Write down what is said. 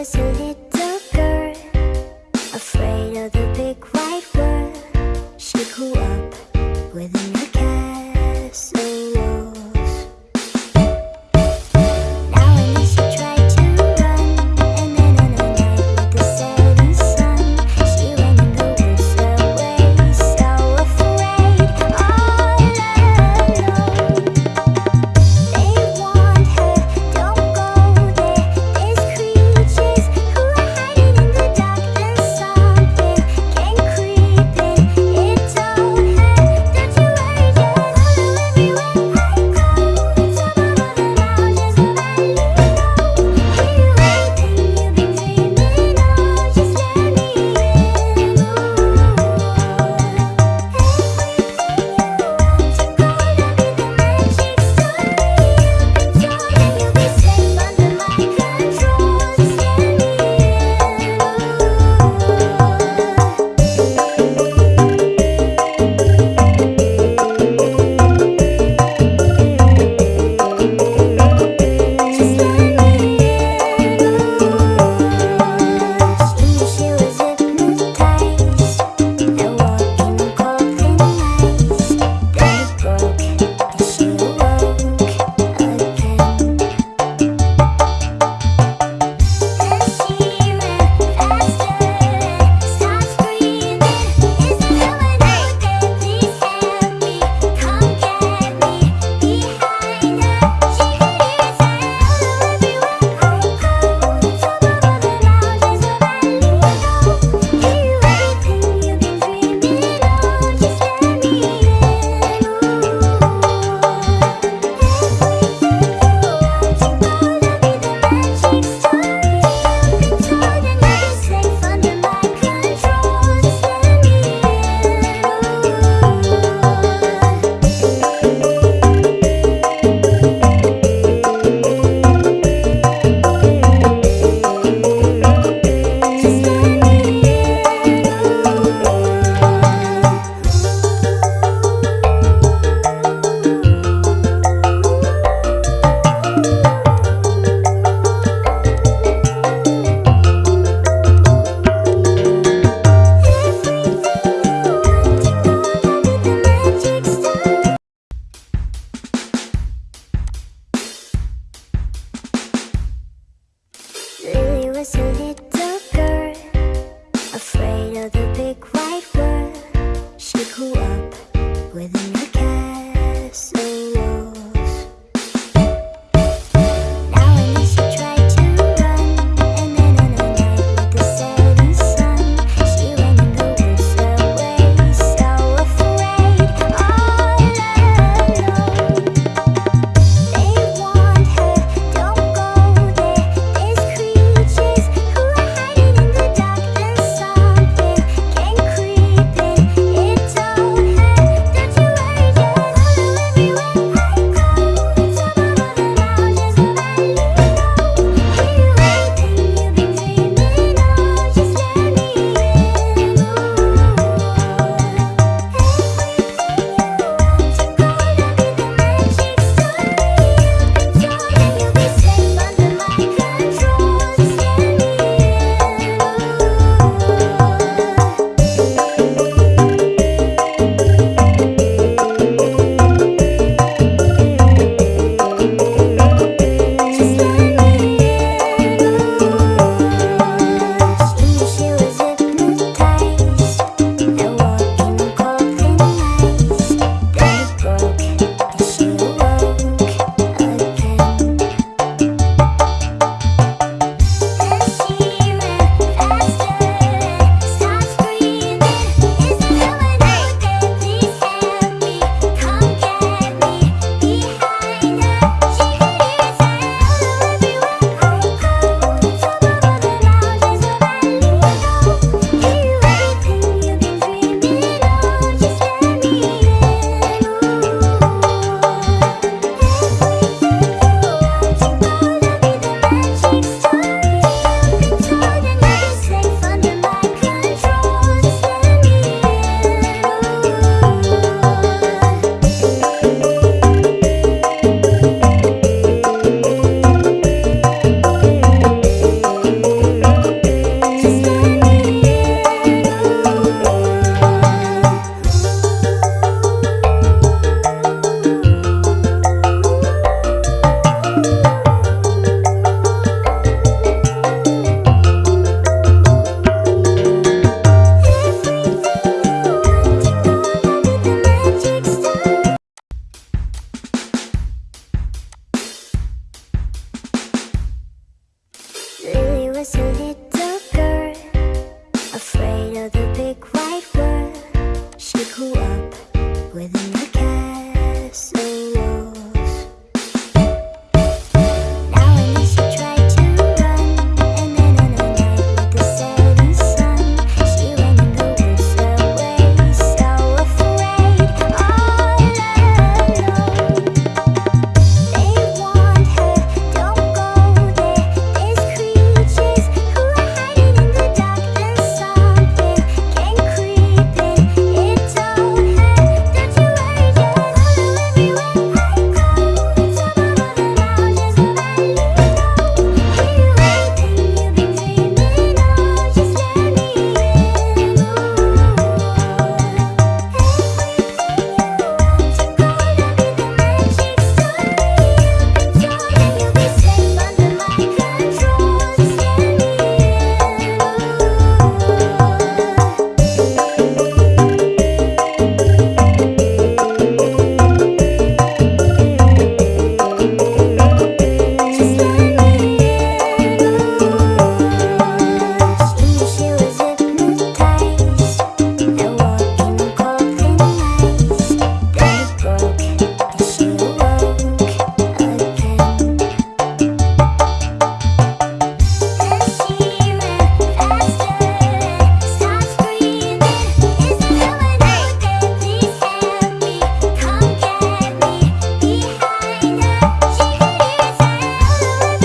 Douglas, you